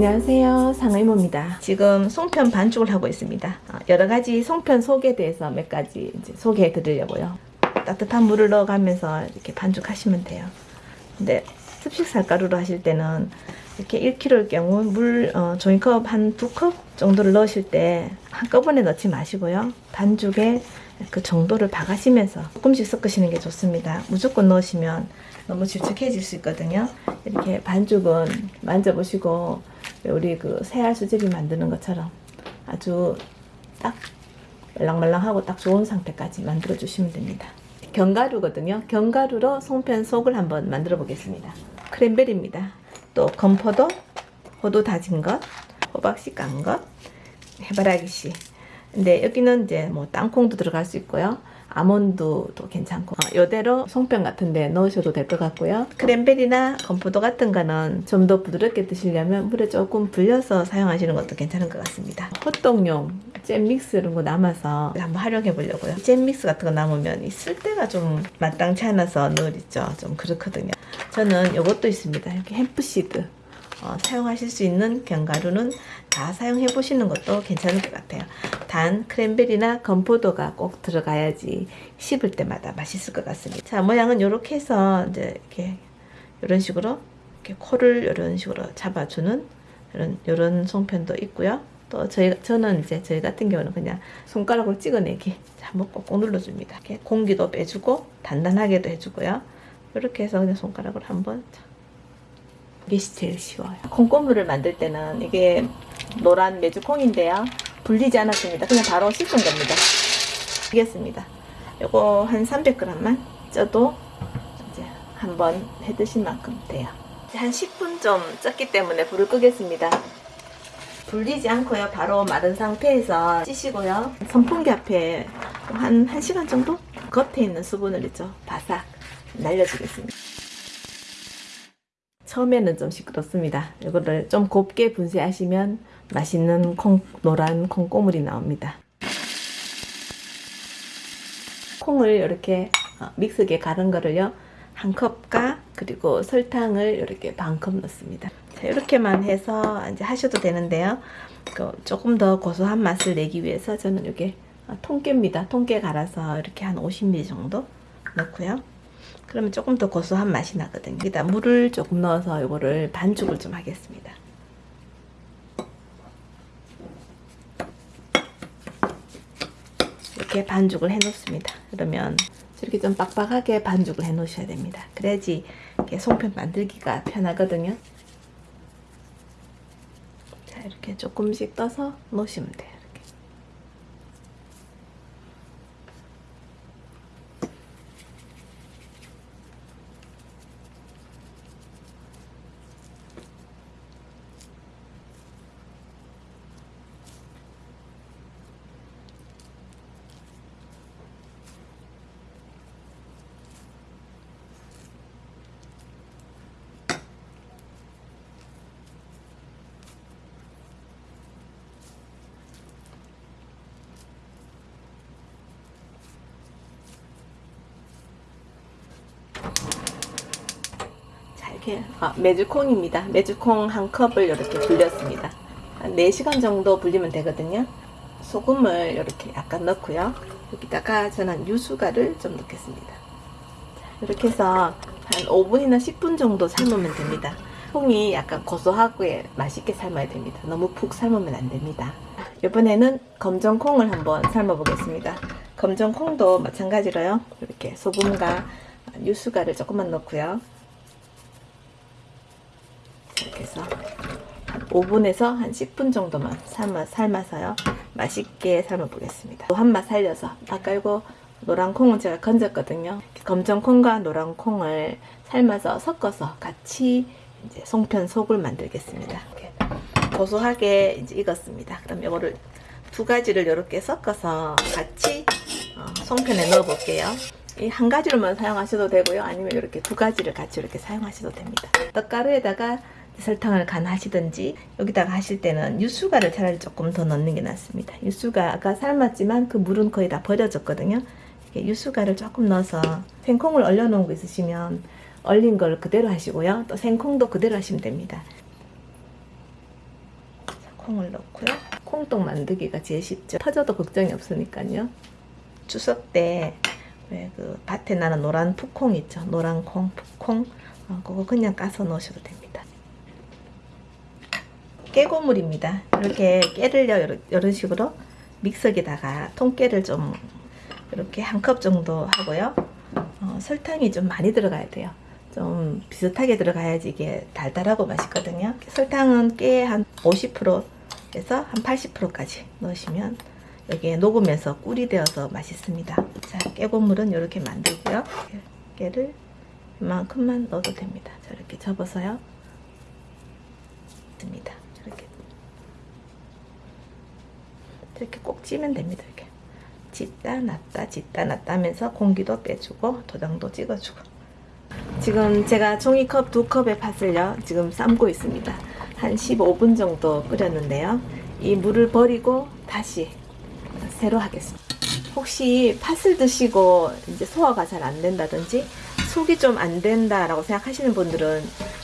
안녕하세요. 상의모입니다. 지금 송편 반죽을 하고 있습니다. 어, 여러가지 송편 속에 대해서 몇 가지 소개해 드리려고요. 따뜻한 물을 넣어가면서 이렇게 반죽하시면 돼요. 근데 습식 쌀가루로 하실 때는 이렇게 1kg일 경우 물 어, 종이컵 한 두 컵 정도를 넣으실 때 한꺼번에 넣지 마시고요. 반죽에 그 정도를 봐가시면서 조금씩 섞으시는 게 좋습니다. 무조건 넣으시면 너무 질척해질 수 있거든요. 이렇게 반죽은 만져보시고 우리 그 새알 수제비 만드는 것처럼 아주 딱 말랑말랑하고 딱 좋은 상태까지 만들어 주시면 됩니다. 견가루거든요. 견가루로 송편 속을 한번 만들어 보겠습니다. 크랜베리입니다. 또 건포도 호두 다진 것 호박씨 깐 것 해바라기씨. 근데 여기는 이제 뭐 땅콩도 들어갈 수 있고요 아몬드도 괜찮고. 어, 이대로 송편 같은 데 넣으셔도 될 것 같고요. 크랜베리나 건포도 같은 거는 좀 더 부드럽게 드시려면 물에 조금 불려서 사용하시는 것도 괜찮은 것 같습니다. 호떡용 잼 믹스 이런 거 남아서 한번 활용해 보려고요. 잼 믹스 같은 거 남으면 있을 때가 좀 마땅치 않아서 늘 있죠. 좀 그렇거든요. 저는 이것도 있습니다. 이렇게 햄프시드 어, 사용하실 수 있는 견과류는 다 사용해 보시는 것도 괜찮을 것 같아요. 단 크랜베리나 건포도가 꼭 들어가야지 씹을 때마다 맛있을 것 같습니다. 자 모양은 이렇게 해서 이제 이렇게 이런 식으로 이렇게 코를 이런 식으로 잡아주는 이런 이런 송편도 있고요. 또 저희 저는 이제 저희 같은 경우는 그냥 손가락으로 찍어내기 한번 꼭꼭 눌러줍니다. 이렇게 공기도 빼주고 단단하게도 해주고요. 이렇게 해서 그냥 손가락으로 한번 이게 제일 쉬워요. 콩고물을 만들 때는 이게 노란 메주콩인데요. 불리지 않았습니다. 그냥 바로 씻은 겁니다. 알겠습니다. 요거 한 300g만 쪄도 이제 한번 해 드실 만큼 돼요. 한 10분 좀 쪘기 때문에 불을 끄겠습니다. 불리지 않고요. 바로 마른 상태에서 찌시고요. 선풍기 앞에 한 1시간 정도 겉에 있는 수분을 있죠. 바삭 날려주겠습니다. 처음에는 좀 시끄럽습니다. 이거를 좀 곱게 분쇄하시면 맛있는 콩, 노란 콩고물이 나옵니다. 콩을 이렇게 어, 믹스기에 갈은 거를요. 한 컵과 그리고 설탕을 이렇게 반 컵 넣습니다. 자, 이렇게만 해서 이제 하셔도 되는데요. 그 조금 더 고소한 맛을 내기 위해서 저는 이게 통깨입니다. 통깨 갈아서 이렇게 한 50ml 정도 넣고요. 그러면 조금 더 고소한 맛이 나거든요. 여기다 물을 조금 넣어서 이거를 반죽을 좀 하겠습니다. 이렇게 반죽을 해 놓습니다. 그러면 이렇게 좀 빡빡하게 반죽을 해 놓으셔야 됩니다. 그래야지 이렇게 송편 만들기가 편하거든요. 자, 이렇게 조금씩 떠서 놓으시면 돼요. 이렇게 아, 메주콩입니다. 메주콩 한 컵을 이렇게 불렸습니다. 한 4시간 정도 불리면 되거든요. 소금을 이렇게 약간 넣고요. 여기다가 저는 유수가를 좀 넣겠습니다. 이렇게 해서 한 5분이나 10분 정도 삶으면 됩니다. 콩이 약간 고소하고 맛있게 삶아야 됩니다. 너무 푹 삶으면 안 됩니다. 이번에는 검정콩을 한번 삶아 보겠습니다. 검정콩도 마찬가지로요. 이렇게 소금과 유수가를 조금만 넣고요. 이렇게 해서 한 5분에서 한 10분 정도만 삶아, 삶아서요. 맛있게 삶아 보겠습니다. 한맛 살려서 아까 이거 노란 콩은 제가 건졌거든요. 검정 콩과 노란 콩을 삶아서 섞어서 같이 이제 송편 속을 만들겠습니다. 이렇게 고소하게 이제 익었습니다. 그럼 이거를 두 가지를 이렇게 섞어서 같이 어, 송편에 넣어 볼게요. 이한 가지로만 사용하셔도 되고요. 아니면 이렇게 두 가지를 같이 이렇게 사용하셔도 됩니다. 떡가루에다가 설탕을 간 하시든지 여기다가 하실 때는 유수가를 차라리 조금 더 넣는 게 낫습니다. 유수가가 삶았지만 그 물은 거의 다 버려졌거든요. 유수가를 조금 넣어서 생콩을 얼려놓은 거 있으시면 얼린 걸 그대로 하시고요. 또 생콩도 그대로 하시면 됩니다. 콩을 넣고요. 콩떡 만들기가 제일 쉽죠. 터져도 걱정이 없으니까요. 추석 때 왜 그 밭에 나는 노란 풋콩 있죠. 노란 콩, 풋콩. 어, 그거 그냥 까서 넣으셔도 됩니다. 깨고물입니다. 이렇게 깨를 요 이런, 이런 식으로 믹서기다가 통깨를 좀 이렇게 한 컵 정도 하고요. 어, 설탕이 좀 많이 들어가야 돼요. 좀 비슷하게 들어가야지 이게 달달하고 맛있거든요. 설탕은 깨 한 50%에서 한 80%까지 넣으시면 여기에 녹으면서 꿀이 되어서 맛있습니다. 자, 깨고물은 이렇게 만들고요. 깨를 이만큼만 넣어도 됩니다. 자, 이렇게 접어서요. 습니다. 이렇게 이렇게 꼭 찌면 됩니다. 이렇게 짓다 놨다 짓다 놨다 하면서 공기도 빼주고 도장도 찍어주고 지금 제가 종이컵 두 컵의 팥을요 지금 삶고 있습니다. 한 15분 정도 끓였는데요. 이 물을 버리고 다시 새로 하겠습니다. 혹시 팥을 드시고 이제 소화가 잘 안 된다든지 속이 좀 안 된다라고 생각하시는 분들은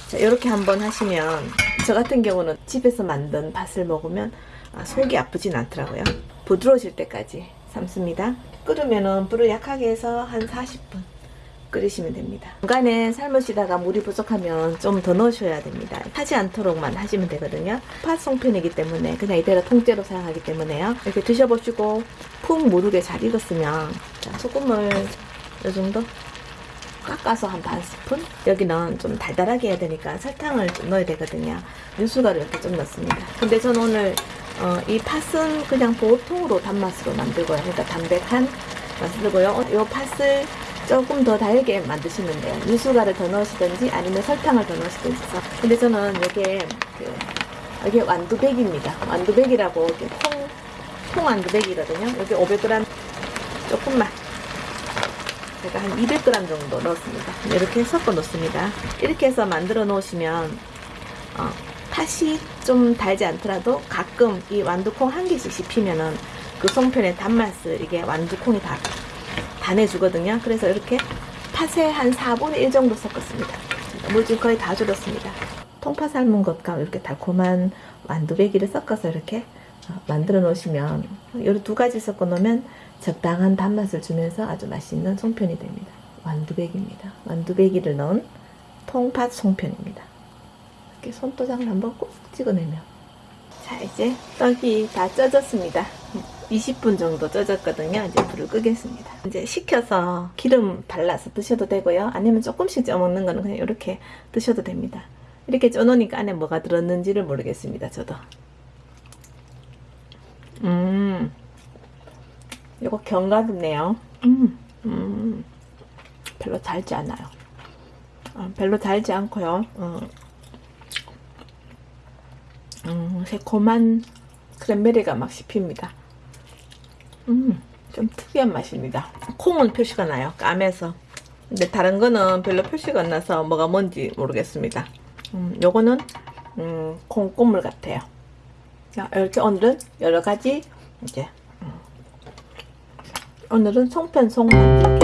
자, 이렇게 한번 하시면 저 같은 경우는 집에서 만든 팥을 먹으면 아, 속이 아프진 않더라고요. 부드러워질 때까지 삶습니다. 끓으면은 불을 약하게 해서 한 40분 끓이시면 됩니다. 중간에 삶으시다가 물이 부족하면 좀 더 넣으셔야 됩니다. 타지 않도록만 하시면 되거든요. 팥 송편이기 때문에 그냥 이대로 통째로 사용하기 때문에요. 이렇게 드셔보시고 푹 무르게 잘 익었으면 자, 소금을 이 정도 깎아서 한 반 스푼 여기는 좀 달달하게 해야 되니까 설탕을 좀 넣어야 되거든요 윤수가루 이렇게 좀 넣습니다 근데 저는 오늘 어, 이 팥은 그냥 보통으로 단맛으로 만들고요 그러니까 담백한 맛으로고요 이 팥을 조금 더 달게 만드시면 돼요 윤수가를 더 넣으시든지 아니면 설탕을 더 넣으시든지. 근데 저는 이게 그, 이게 완두백입니다 완두백이라고 이렇게 통, 통 완두백이거든요 여기 500g 조금만 제가 한 200g 정도 넣었습니다. 이렇게 섞어 놓습니다. 이렇게 해서 만들어 놓으시면 어, 팥이 좀 달지 않더라도 가끔 이 완두콩 한 개씩 씹히면은 그 송편의 단맛을 이게 완두콩이 다, 다 내주거든요. 그래서 이렇게 팥에 한 4분의 1 정도 섞었습니다. 물 지금 거의 다 줄었습니다. 통파 삶은 것과 이렇게 달콤한 완두배기를 섞어서 이렇게 어, 만들어 놓으시면 이두 가지 섞어 놓으면 적당한 단맛을 주면서 아주 맛있는 송편이 됩니다. 완두배기입니다. 완두배기를 넣은 통팥 송편입니다. 이렇게 손도장을 한번 꼭 찍어내면 자 이제 떡이 다 쪄졌습니다. 20분 정도 쪄졌거든요. 이제 불을 끄겠습니다. 이제 식혀서 기름 발라서 드셔도 되고요. 아니면 조금씩 쪄 먹는 거는 그냥 이렇게 드셔도 됩니다. 이렇게 쪄놓으니까 안에 뭐가 들었는지를 모르겠습니다. 저도. 음, 이거 견과류네요. 음, 음, 별로 달지 않아요. 어, 별로 달지 않고요. 어, 음, 새콤한 크랜베리가 막 씹힙니다. 음, 좀 특이한 맛입니다. 콩은 표시가 나요. 까매서. 근데 다른 거는 별로 표시가 안 나서 뭐가 뭔지 모르겠습니다. 음, 요거는 음, 콩고물 같아요. 자, 이렇게 오늘은 여러 가지 이제 음, 오늘은 송편 송 만들기